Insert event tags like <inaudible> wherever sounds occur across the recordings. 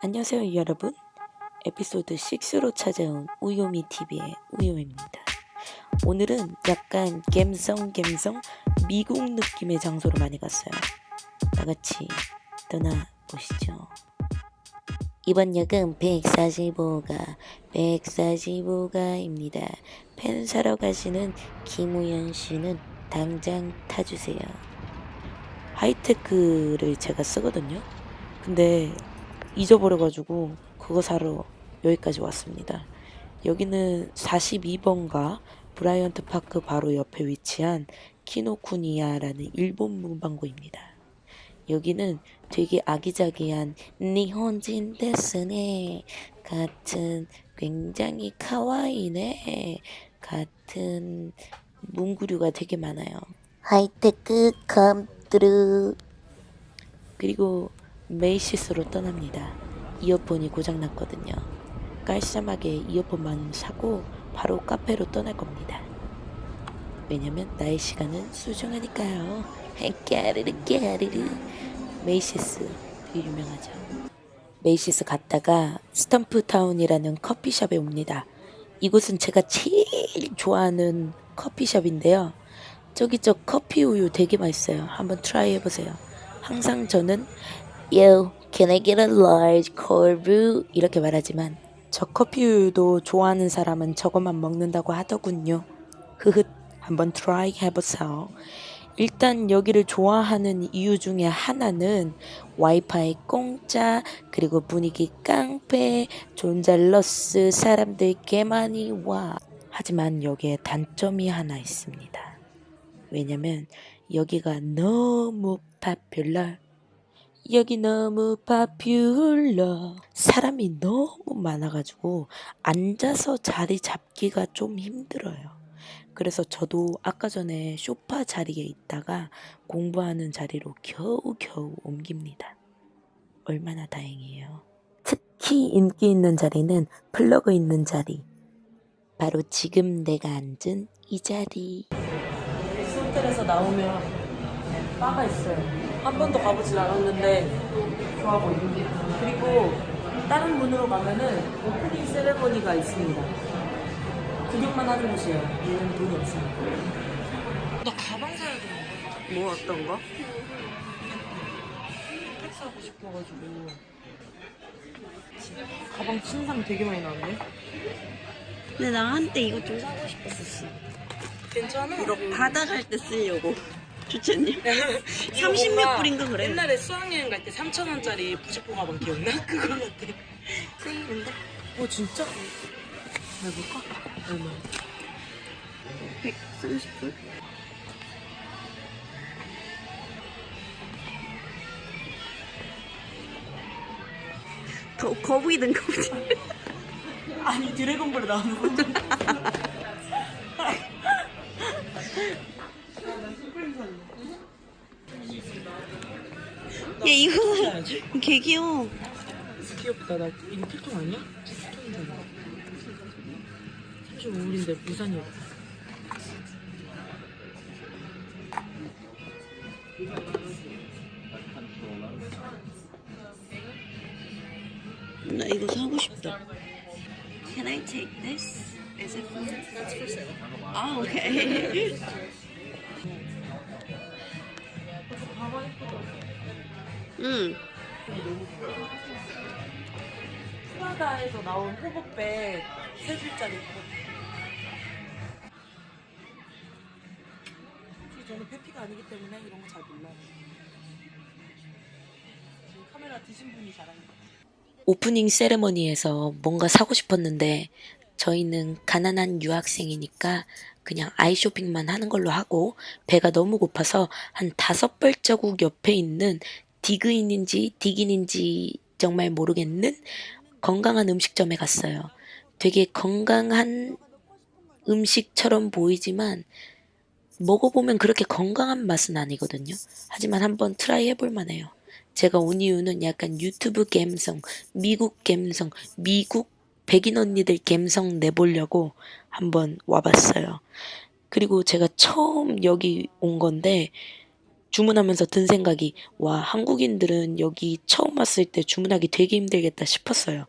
안녕하세요 여러분. 에피소드 6로 찾아온 우요미 TV의 우요입니다. 오늘은 약간 갬성 갬성 미국 느낌의 장소로 많이 갔어요. 다같이 떠나보시죠. 이번 역은 145가 145가입니다. 펜 사러 가시는 김우현 씨는 당장 타주세요. 하이테크를 제가 쓰거든요. 근데 잊어버려가지고 그거 사러 여기까지 왔습니다. 여기는 42번가 브라이언트 파크 바로 옆에 위치한 키노쿠니야라는 일본 문방구입니다. 여기는 되게 아기자기한 日本人ですね 같은 굉장히 かわいいね 같은 문구류가 되게 많아요. 하이테크 complete 그리고 메이시스로 떠납니다. 이어폰이 고장났거든요. 깔쌈하게 이어폰만 사고 바로 카페로 떠날 겁니다. 왜냐면 나의 시간은 소중하니까요. 깨르르 깨르르 메이시스 되게 유명하죠. 메이시스 갔다가 스텀프타운이라는 커피숍에 옵니다. 이곳은 제가 제일 좋아하는 커피숍인데요. 저기 저 커피 우유 되게 맛있어요. 한번 try 해보세요. 항상 저는 Yo, can I get a large cold brew? 이렇게 말하지만 저 커피우유도 좋아하는 사람은 저것만 먹는다고 하더군요. 흐흐, 한번 try 해보세요. 일단 여기를 좋아하는 이유 중에 하나는 와이파이 공짜, 그리고 분위기 깡패, 존잘러스 사람들 개 많이 와. 하지만 여기에 단점이 하나 있습니다. 왜냐면 여기가 너무 파퓰러 여기 너무 파퓰러 사람이 너무 많아가지고 앉아서 자리 잡기가 좀 힘들어요. 그래서 저도 아까 전에 쇼파 자리에 있다가 공부하는 자리로 겨우겨우 옮깁니다. 얼마나 다행이에요. 특히 인기 있는 자리는 플러그 있는 자리. 바로 지금 내가 앉은 이 자리. 호텔에서 나오면 바가 있어요. 한 번도 가보질 않았는데 좋아 보이고 그리고 다른 문으로 가면은 오프닝 세레머니가 있습니다 구경만 하는 곳이에요 얘는 돈이 없습니다 나 가방 사야 돼. 뭐 어떤 거? 백 사고 싶어가지고 가방 신상 되게 많이 나왔네 근데 나 한때 이거 좀 사고 싶었었어. 괜찮아? 이거 바다 갈 때 쓰려고. 주체님. 30몇 불인가 그래. 옛날에 수학여행 갈 때 3,000원짜리 부직포 가방 기억나? <laughs> 그거 같아 쓰이는데? 어 진짜? 해볼까? 얼마? 130불? 더 거북이 든 거지. 아니 드래곤볼에 나오는 거야 <laughs> 개 귀여워. 귀엽다 나 이거 필통 아니야? 필통이잖아 35불인데 부산이 없다 나 이거 사고 싶다. Can I take this? Is it for? That's for sale. 아 okay. <laughs> 응. 프라다에서 나온 호복백 세 줄짜리 호복백 저는 페피가 아니기 때문에 이런 거 잘 몰라요. 지금 카메라 드신 분이 잘하는 것 같아요 오프닝 세레머니에서 뭔가 사고 싶었는데 저희는 가난한 유학생이니까 그냥 아이 쇼핑만 하는 걸로 하고 배가 너무 고파서 한 다섯 발자국 옆에 있는 디그인인지 디긴인지 정말 모르겠는 건강한 음식점에 갔어요. 되게 건강한 음식처럼 보이지만 먹어보면 그렇게 건강한 맛은 아니거든요. 하지만 한번 try 해볼 만 해요. 제가 온 이유는 약간 유튜브 갬성, 미국 갬성, 미국 백인 언니들 갬성 내보려고 한번 와봤어요. 그리고 제가 처음 여기 온 건데 주문하면서 든 생각이 와 한국인들은 여기 처음 왔을 때 주문하기 되게 힘들겠다 싶었어요.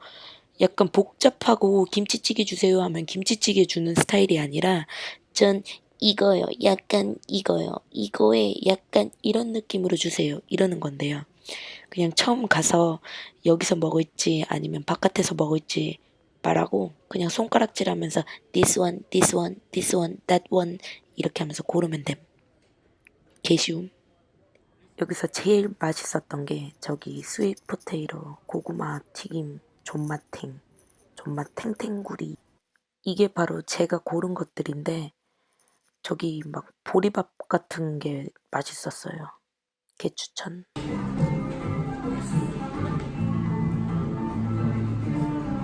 약간 복잡하고 김치찌개 주세요 하면 김치찌개 주는 스타일이 아니라 전 이거요. 약간 이거요. 이거에 약간 이런 느낌으로 주세요. 이러는 건데요. 그냥 처음 가서 여기서 먹을지 아니면 바깥에서 먹을지 말하고 그냥 손가락질 하면서 this one, this one, this one, that one 이렇게 하면서 고르면 됨. 개쉬움. 여기서 제일 맛있었던 게 저기 sweet potato 고구마 튀김 존맛탱 존맛 탱탱구리 이게 바로 제가 고른 것들인데 저기 막 보리밥 같은 게 맛있었어요. 개 추천.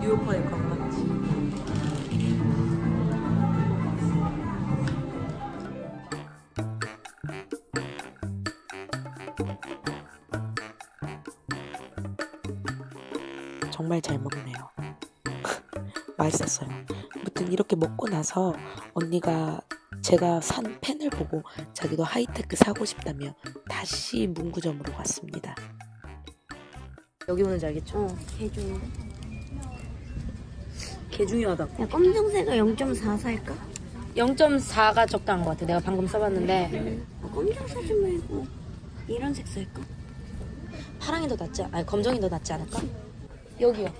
뉴요커의 관 정말 잘 먹네요. <laughs> 맛있었어요. 아무튼 이렇게 먹고 나서 언니가 제가 산 펜을 보고 자기도 하이테크 사고 싶다며 다시 문구점으로 갔습니다. 여기 오는지 알겠죠? 어, 개중. 개 중요하다. 야, 검정색을 0.4 살까? 0.4가 적당한 것 같아. 내가 방금 써봤는데 아, 검정색 좀 말고 이런 색 살까? 파랑이 더 낫지, 아니 검정이 더 낫지 않을까? 여기요.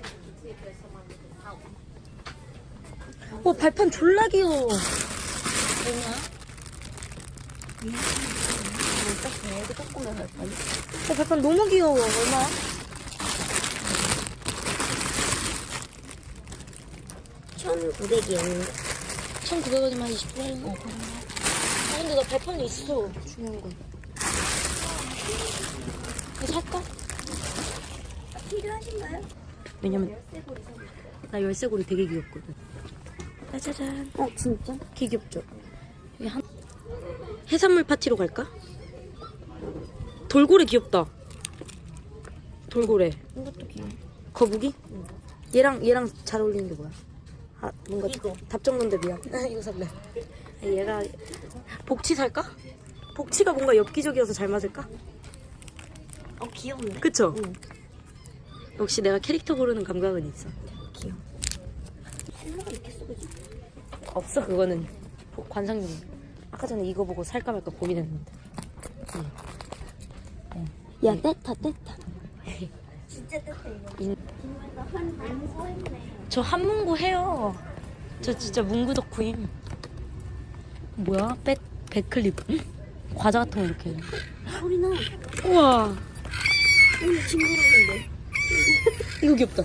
오 발판 졸라 귀여워. 얼마? 어떻게 조금만 할 거야? 어, 발판 너무 귀여워. 얼마야? 1,900yen. 1,900원이면 28원. 어, 아 근데 나 발판이 있어. 중요한 건. 이거 살까? 필요하신가요? 왜냐면 나 열쇠고리 되게 귀엽거든. 짜자잔. 어, 진짜? 되게 귀엽죠? 한... 해산물 파티로 갈까? 돌고래 귀엽다. 돌고래. 이것도 귀여워. 거북이? 얘랑 얘랑 잘 어울리는 게 뭐야? 아 뭔가 이거. 답정론대비야. <laughs> 이거 살래. 아, 얘가 복치 살까? 복치가 뭔가 엽기적이어서 잘 맞을까? 어, 귀엽네. 그쵸? 응. 역시 내가 캐릭터 고르는 감각은 있어. 귀여워. 실로가 이렇게 쓰고지? 없어 그거는 보- 관상용. 아까 전에 이거 보고 살까 말까 고민했는데. 야, 떼타, 떼타. <laughs> 진짜 떼타, 이거. 인-. 저 한문구 해요. 저 진짜 문구 덕후임. 뭐야? 백 백클립. 과자 같은 거 이렇게. 소리 나. 우와. 오늘 친구라는데. <laughs> 이거 귀엽다.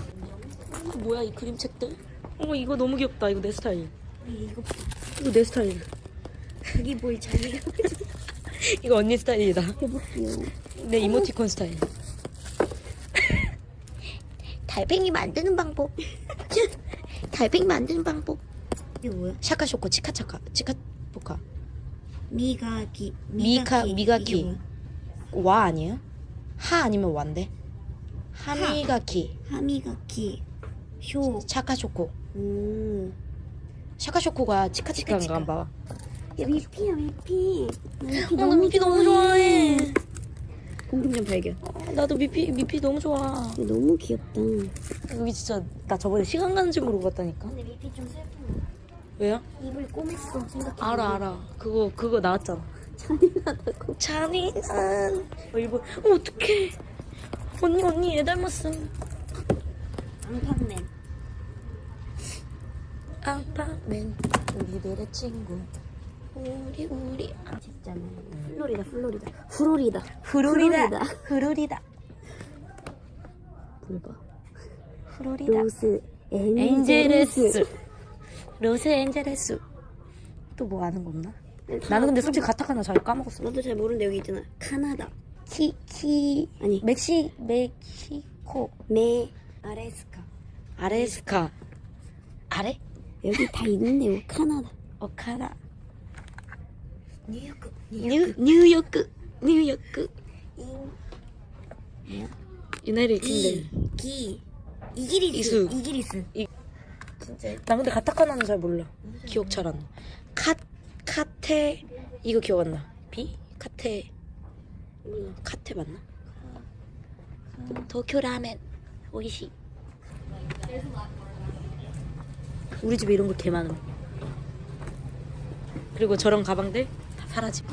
이거 뭐야 이 그림책들? 어 이거 너무 귀엽다. 이거 내 스타일. 이거 이거 내 스타일. 자기 보이 자기가 <laughs> 이거 언니 스타일이다. 해볼게요. 내 이모티콘 스타일. <laughs> 달팽이 만드는 방법. 달팽이 만드는 방법. 이게 뭐야? 샤카쇼코 치카차카 치카포카 미가기. 미카- 뭐야? 와 아니에요? 하 아니면 와인데? 하미가키 하미가키. 쇼. 샤카쇼코 오. 샤카쇼코가 치카치카인가 치카치카. 봐. 야, 미피야, 미피. 나 미피 어, 나 미피 너무 좋아해. 공통점 발견. 어, 나도 미피 미피 너무 좋아. 너무 귀엽다. 여기 진짜 나 저번에 시간 가는 줄 모르고 갔다니까. 근데 미피 좀 슬픈 왜요? 입을 꼬맸어, 생각해. 알아 알아. 그거 그거 나왔잖아. 잔인하다고. 잔인한. 어, 일본. 어 어떡해. 언니 언니 얘 닮았음. 앙팡맨. 아빠맨 우리들의 친구. 우리 우리 아, 진짜네. 플로리다, 플로리다. 프로리다. 후루리다 후루리다 불봐. 후루리다 로스. 엔젤레스 로스 엔젤레스 또 뭐 아는 거 없나? 나는 근데 솔직히 가타카나 잘 까먹었어. 나도 잘 모르는데 여기 있잖아. 카나다. 키, 키, 아니. 멕시, 멕시코, 메. 아레스카. 아레스카, 아레? 여기 다 있는데요. 카나다. 오카라, 뉴요크. 뉴, 뉴요크, 뉴요크. 뭐야? 유나이티드 이. 킹덤. 기. 이기리스. 이수. 이기리스. 이- 진짜. 나 근데 가타카나는 잘 몰라. 기억 잘 안 나. 카, 카테, 이거 기억 안 나. 비? 카테, 카테 맞나? 도쿄 라멘. 오이시. 우리 집에 이런 거 개 많음. 그리고 저런 가방들 다 사라짐.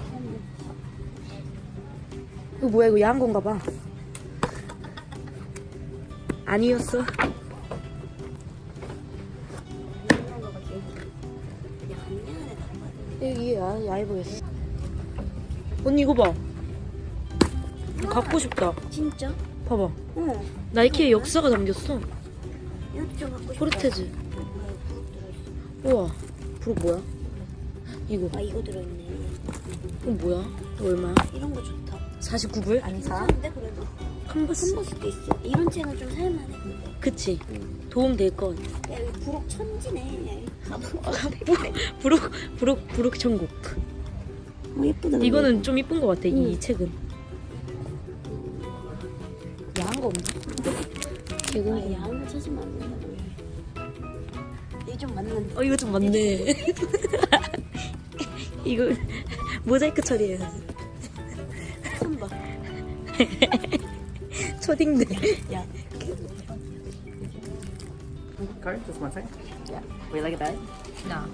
이거 뭐야 이거 야한 건가 봐. 아니었어. 여기 야, 야해 보였어. 언니 이거 봐 갖고 싶다 진짜? 봐봐 어. 나이키에 역사가 담겼어 이것도 좀 갖고 싶어. 포르테즈 우와 브록 뭐야? 이거 아 이거 들어있네. 이건 뭐야? 이거 얼마야? 이런 거 좋다. 49불? 안 사는데 그래도 컨버스 컨버스도 있어. 이런 채는 좀 살만해. 근데. 그치 도움 될 것 야 여기 부록 천지네. 가방. 브록 브록 브록 천국 어 예쁘다. 이거는 좀 이쁜 것 같아 이 응. 책은 아, 개고 야한 거 찾으면 안 된다. 이게 좀 맞는데. 어 이거 좀 많네 <laughs> 이거 모자이크 처리해야지 손 봐. 초딩들 야. Card, just one second. Yeah. We like that? 나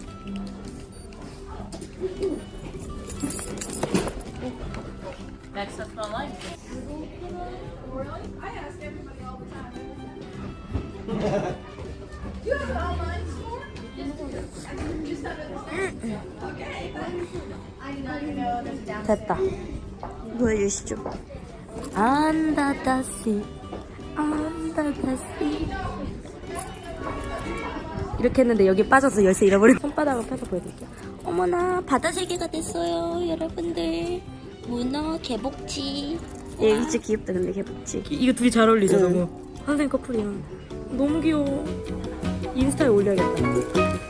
Next up online. 됐다 보여주시죠. 안다 다시 안다 다시 이렇게 했는데 여기 빠져서 열쇠 잃어버린 손바닥을 펴서 보여드릴게요 어머나 바다 세계가 됐어요, 여러분들. 문어 개복치. 예, 얘 진짜 귀엽다, 근데 개복치. 이거 둘이 잘 어울리죠 응. 너무 선생님 커플이랑 너무 귀여워 인스타에 올려야겠다